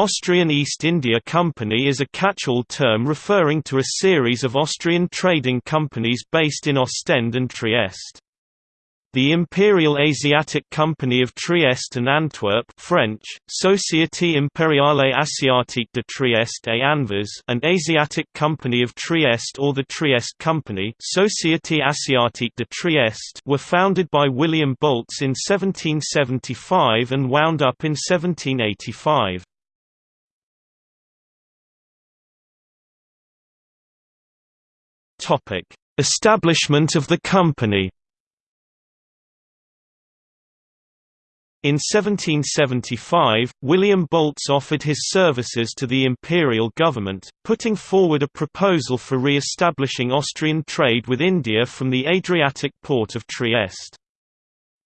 Austrian East India Company is a catch-all term referring to a series of Austrian trading companies based in Ostend and Trieste. The Imperial Asiatic Company of Trieste and Antwerp French, Société Impériale Asiatique de Trieste et Anvers and Asiatic Company of Trieste or the Trieste Company Société Asiatique de Trieste were founded by William Bolts in 1775 and wound up in 1785. Establishment of the company. In 1775, William Bolts offered his services to the imperial government, putting forward a proposal for re-establishing Austrian trade with India from the Adriatic port of Trieste.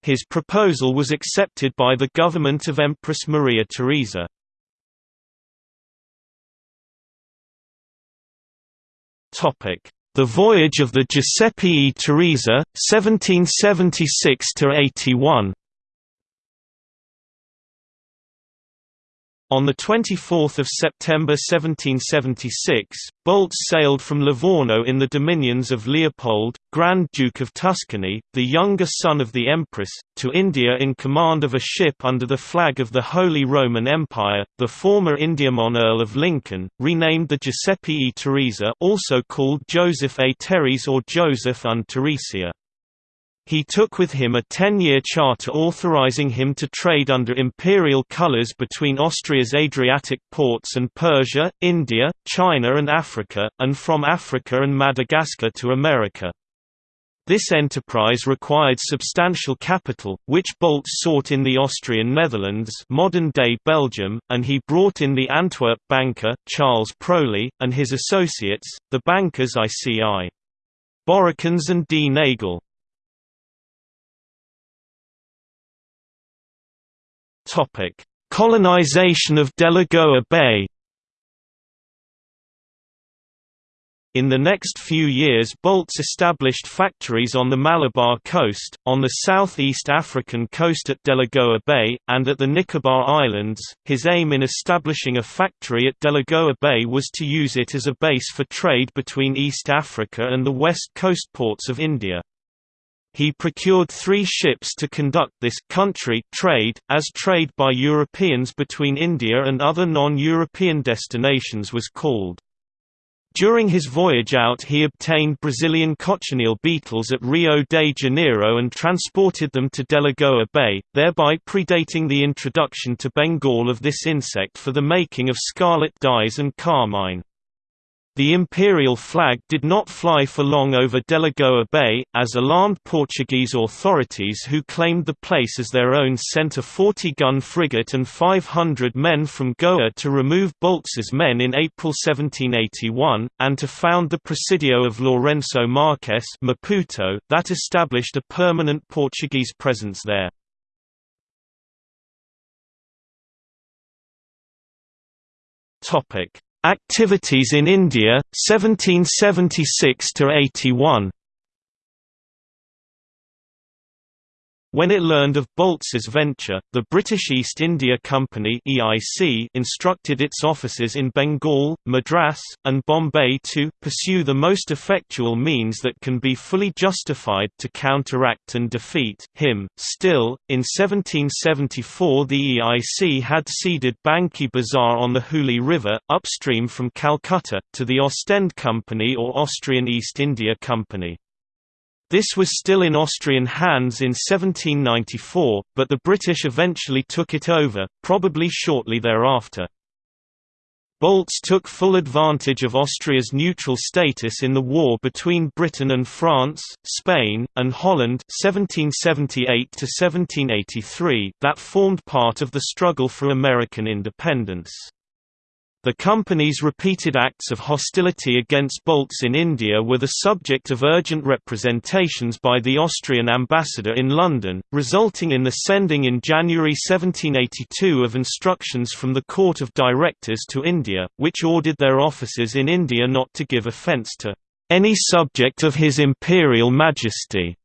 His proposal was accepted by the government of Empress Maria Theresa. The Voyage of the Giuseppe e Teresa, 1776–81 On 24 September 1776, Bolts sailed from Livorno in the dominions of Leopold, Grand Duke of Tuscany, the younger son of the Empress, to India in command of a ship under the flag of the Holy Roman Empire, the former Indiaman Earl of Lincoln, renamed the Giuseppe e Teresa also called Joseph A. Teres or Joseph und Theresia. He took with him a ten-year charter authorizing him to trade under imperial colors between Austria's Adriatic ports and Persia, India, China and Africa, and from Africa and Madagascar to America. This enterprise required substantial capital, which Bolts sought in the Austrian Netherlands modern-day Belgium, and he brought in the Antwerp banker, Charles Proli, and his associates, the bankers ICI. Borrikins and D. Nagel. Topic: Colonization of Delagoa Bay. In the next few years Bolts established factories on the Malabar coast, on the southeast African coast at Delagoa Bay, and at the Nicobar Islands. His aim in establishing a factory at Delagoa Bay was to use it as a base for trade between East Africa and the west coast ports of India. He procured three ships to conduct this country trade, as trade by Europeans between India and other non-European destinations was called. During his voyage out he obtained Brazilian cochineal beetles at Rio de Janeiro and transported them to Delagoa Bay, thereby predating the introduction to Bengal of this insect for the making of scarlet dyes and carmine. The imperial flag did not fly for long over Delagoa Bay, as alarmed Portuguese authorities who claimed the place as their own sent a 40-gun frigate and 500 men from Goa to remove Bolts's men in April 1781, and to found the Presidio of Lourenço Marques Maputo, that established a permanent Portuguese presence there. Activities in India, 1776–81 When it learned of Bolts's venture, the British East India Company (EIC) instructed its officers in Bengal, Madras, and Bombay to pursue the most effectual means that can be fully justified to counteract and defeat him. Still, in 1774 the EIC had ceded Banki Bazaar on the Hooghly River, upstream from Calcutta, to the Ostend Company or Austrian East India Company. This was still in Austrian hands in 1794, but the British eventually took it over, probably shortly thereafter. Bolts took full advantage of Austria's neutral status in the war between Britain and France, Spain, and Holland 1778 that formed part of the struggle for American independence. The company's repeated acts of hostility against Bolts in India were the subject of urgent representations by the Austrian ambassador in London, resulting in the sending in January 1782 of instructions from the Court of Directors to India, which ordered their officers in India not to give offence to any subject of His Imperial Majesty,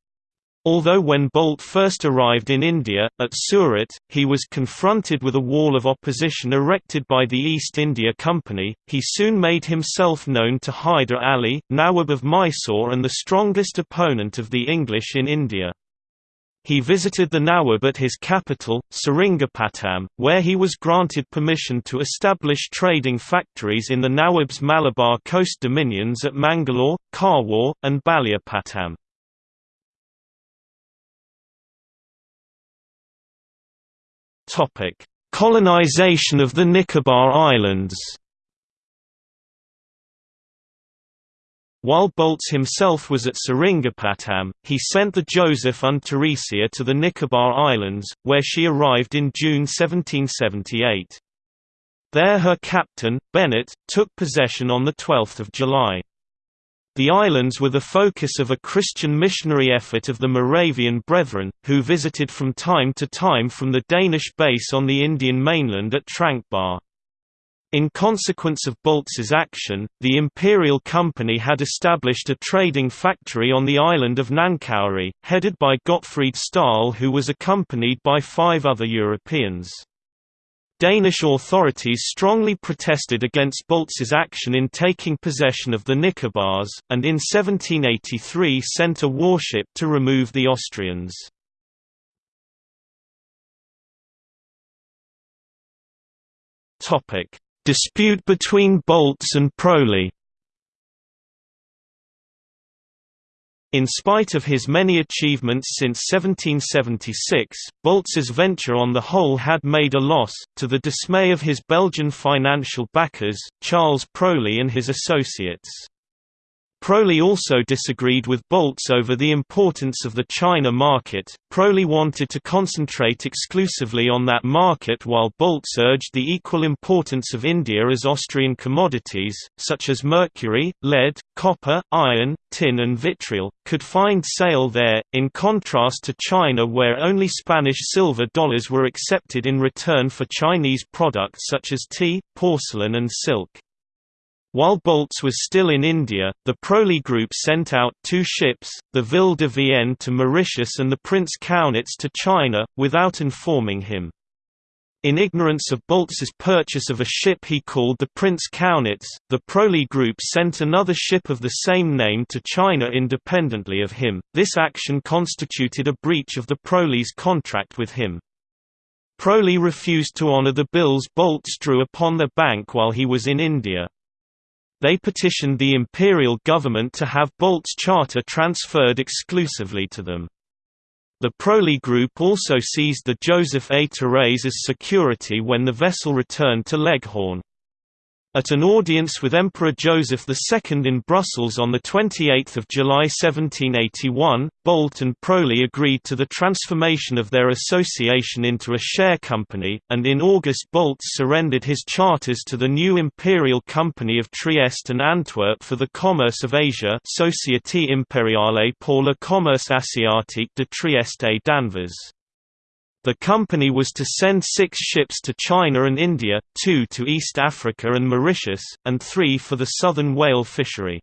Although when Bolt first arrived in India, at Surat, he was confronted with a wall of opposition erected by the East India Company, he soon made himself known to Hyder Ali, Nawab of Mysore and the strongest opponent of the English in India. He visited the Nawab at his capital, Seringapatam, where he was granted permission to establish trading factories in the Nawab's Malabar coast dominions at Mangalore, Karwar, and Balyapatam. Topic: Colonization of the Nicobar Islands. While Bolts himself was at Seringapatam, he sent the Joseph und Theresia to the Nicobar Islands, where she arrived in June 1778. There her captain, Bennett, took possession on 12 July. The islands were the focus of a Christian missionary effort of the Moravian Brethren, who visited from time to time from the Danish base on the Indian mainland at Tranquebar. In consequence of Bolts's action, the Imperial Company had established a trading factory on the island of Nankauri, headed by Gottfried Stahl who was accompanied by five other Europeans. Danish authorities strongly protested against Bolts's action in taking possession of the Nicobars, and in 1783 sent a warship to remove the Austrians. Dispute between Bolts and Proli In spite of his many achievements since 1776, Bolts's venture on the whole had made a loss, to the dismay of his Belgian financial backers, Charles Proli and his associates. Proli also disagreed with Bolts over the importance of the China market. Proli wanted to concentrate exclusively on that market while Bolts urged the equal importance of India as Austrian commodities, such as mercury, lead, copper, iron, tin and vitriol, could find sale there, in contrast to China where only Spanish silver dollars were accepted in return for Chinese products such as tea, porcelain and silk. While Bolts was still in India, the Proli Group sent out two ships, the Ville de Vienne to Mauritius and the Prince Kaunitz to China, without informing him. In ignorance of Bolts's purchase of a ship he called the Prince Kaunitz, the Proli Group sent another ship of the same name to China independently of him. This action constituted a breach of the Proli's contract with him. Proli refused to honor the bills Bolts drew upon the bank while he was in India. They petitioned the imperial government to have Bolt's charter transferred exclusively to them. The Proli Group also seized the Joseph A. Therese as security when the vessel returned to Leghorn. At an audience with Emperor Joseph II in Brussels on 28 July 1781, Bolt and Proli agreed to the transformation of their association into a share company, and in August Bolt surrendered his charters to the new Imperial Company of Trieste and Antwerp for the commerce of Asia Société Impériale pour le commerce asiatique de Trieste et d'Anvers. The company was to send six ships to China and India, two to East Africa and Mauritius, and three for the southern whale fishery.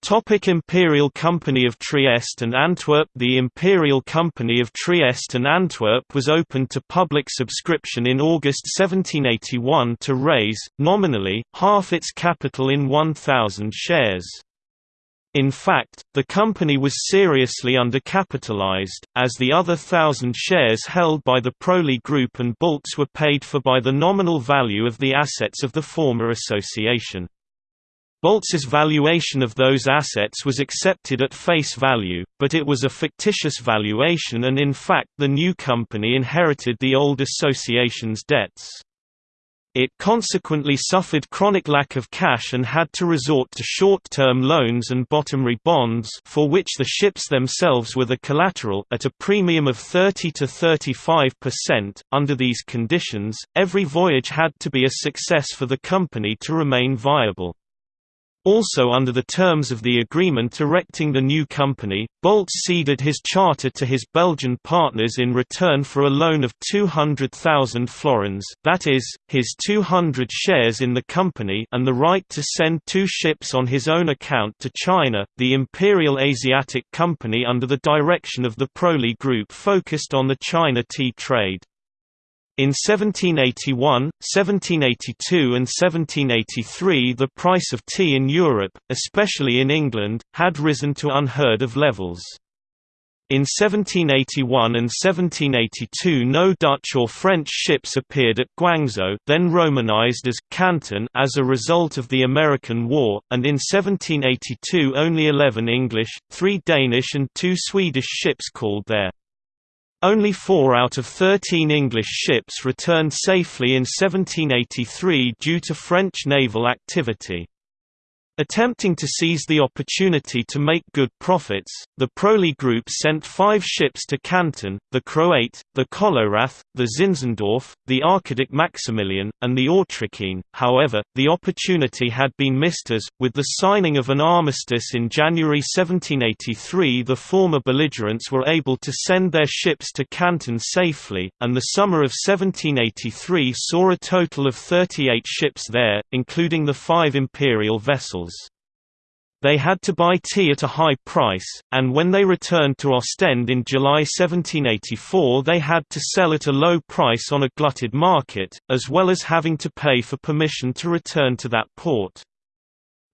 Topic Imperial Company of Trieste and Antwerp The Imperial Company of Trieste and Antwerp was opened to public subscription in August 1781 to raise, nominally, half its capital in 1,000 shares. In fact, the company was seriously undercapitalized, as the other thousand shares held by the Proli Group and Bolts were paid for by the nominal value of the assets of the former association. Bolts's valuation of those assets was accepted at face value, but it was a fictitious valuation and in fact the new company inherited the old association's debts. It consequently suffered chronic lack of cash and had to resort to short-term loans and bottomry bonds for which the ships themselves were the collateral at a premium of 30 to 35%. Under these conditions, every voyage had to be a success for the company to remain viable. Also under the terms of the agreement erecting the new company, Bolts ceded his charter to his Belgian partners in return for a loan of 200,000 florins that is, his 200 shares in the company and the right to send two ships on his own account to China. The Imperial Asiatic Company under the direction of the Proli Group focused on the China tea trade. In 1781, 1782 and 1783 the price of tea in Europe, especially in England, had risen to unheard of levels. In 1781 and 1782 no Dutch or French ships appeared at Guangzhou then romanized as Canton as a result of the American War, and in 1782 only 11 English, 3 Danish and 2 Swedish ships called there. Only four out of 13 English ships returned safely in 1783 due to French naval activity. Attempting to seize the opportunity to make good profits, the Proli Group sent five ships to Canton, the Croate, the Kolorath, the Zinzendorf, the Archiduc Maximilian, and the Autrichien. However, the opportunity had been missed as, with the signing of an armistice in January 1783 the former belligerents were able to send their ships to Canton safely, and the summer of 1783 saw a total of 38 ships there, including the five imperial vessels. They had to buy tea at a high price, and when they returned to Ostend in July 1784 they had to sell at a low price on a glutted market, as well as having to pay for permission to return to that port.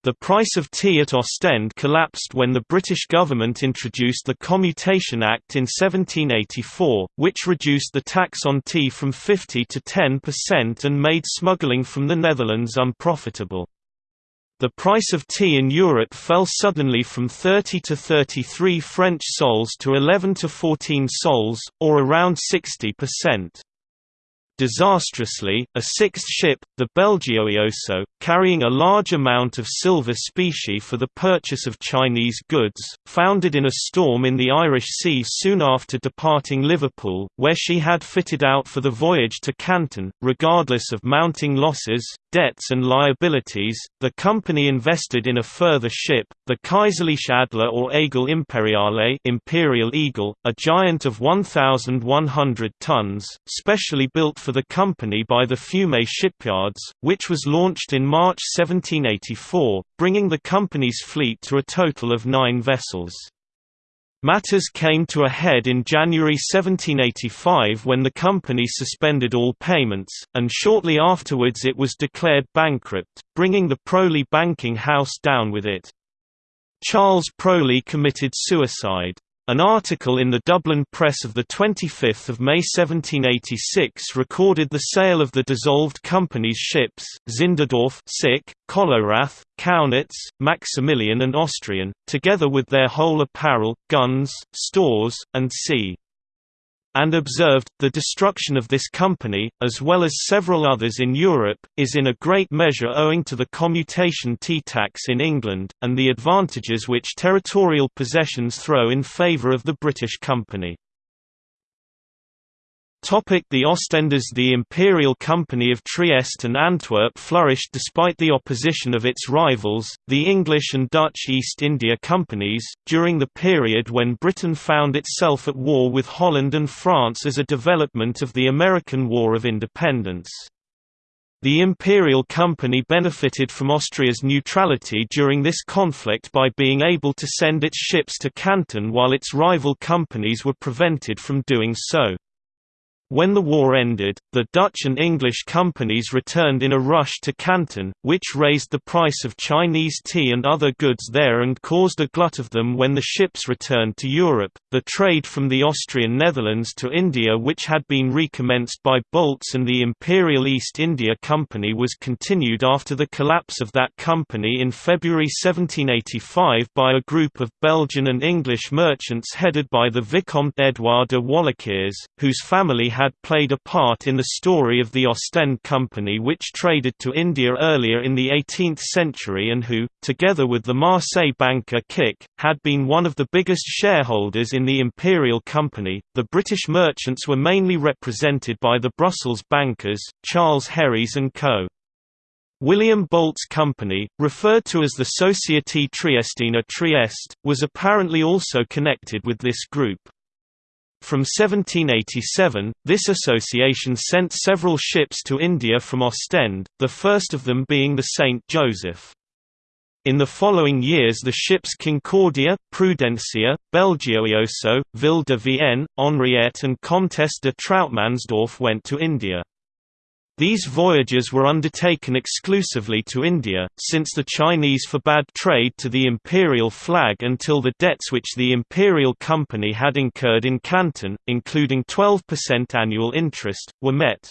The price of tea at Ostend collapsed when the British government introduced the Commutation Act in 1784, which reduced the tax on tea from 50 to 10% and made smuggling from the Netherlands unprofitable. The price of tea in Europe fell suddenly from 30 to 33 French sols to 11 to 14 sols, or around 60%. Disastrously, a sixth ship, the Belgioioso, carrying a large amount of silver specie for the purchase of Chinese goods, foundered in a storm in the Irish Sea soon after departing Liverpool, where she had fitted out for the voyage to Canton. Regardless of mounting losses, debts and liabilities, the company invested in a further ship, the Kaiserliche Adler or Aigle Imperiale Imperial Eagle, a giant of 1,100 tons, specially built for the company by the Fiume shipyards, which was launched in March 1784, bringing the company's fleet to a total of nine vessels. Matters came to a head in January 1785 when the company suspended all payments, and shortly afterwards it was declared bankrupt, bringing the Proli banking house down with it. Charles Proli committed suicide. An article in the Dublin Press of 25 May 1786 recorded the sale of the dissolved company's ships, Zinderdorf Sick, Kolorath, Kaunitz, Maximilian and Austrian, together with their whole apparel, guns, stores, and sea and observed, the destruction of this company, as well as several others in Europe, is in a great measure owing to the commutation tea tax in England, and the advantages which territorial possessions throw in favour of the British company. The Ostenders The Imperial Company of Trieste and Antwerp flourished despite the opposition of its rivals, the English and Dutch East India Companies, during the period when Britain found itself at war with Holland and France as a development of the American War of Independence. The Imperial Company benefited from Austria's neutrality during this conflict by being able to send its ships to Canton while its rival companies were prevented from doing so. When the war ended, the Dutch and English companies returned in a rush to Canton, which raised the price of Chinese tea and other goods there and caused a glut of them when the ships returned to Europe. The trade from the Austrian Netherlands to India, which had been recommenced by Bolts and the Imperial East India Company, was continued after the collapse of that company in February 1785 by a group of Belgian and English merchants headed by the Vicomte Edouard de Walliquiers, whose family had played a part in the story of the Ostend Company which traded to India earlier in the 18th century and who, together with the Marseille banker Kik, had been one of the biggest shareholders in the Imperial Company. The British merchants were mainly represented by the Brussels bankers, Charles Herries and Co. William Bolt's company, referred to as the Société Triestina Trieste, was apparently also connected with this group. From 1787, this association sent several ships to India from Ostend, the first of them being the St. Joseph. In the following years the ships Concordia, Prudencia, Belgioioso, Ville de Vienne, Henriette and Comtesse de Trauttmansdorff went to India. These voyages were undertaken exclusively to India, since the Chinese forbade trade to the imperial flag until the debts which the imperial company had incurred in Canton, including 12% annual interest, were met.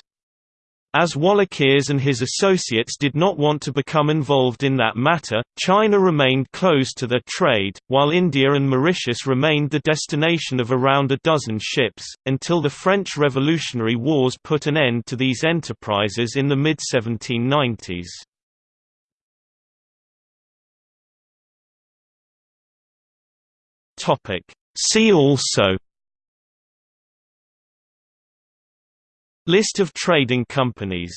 As Wallichiers and his associates did not want to become involved in that matter, China remained closed to their trade, while India and Mauritius remained the destination of around a dozen ships, until the French Revolutionary Wars put an end to these enterprises in the mid-1790s. See also List of trading companies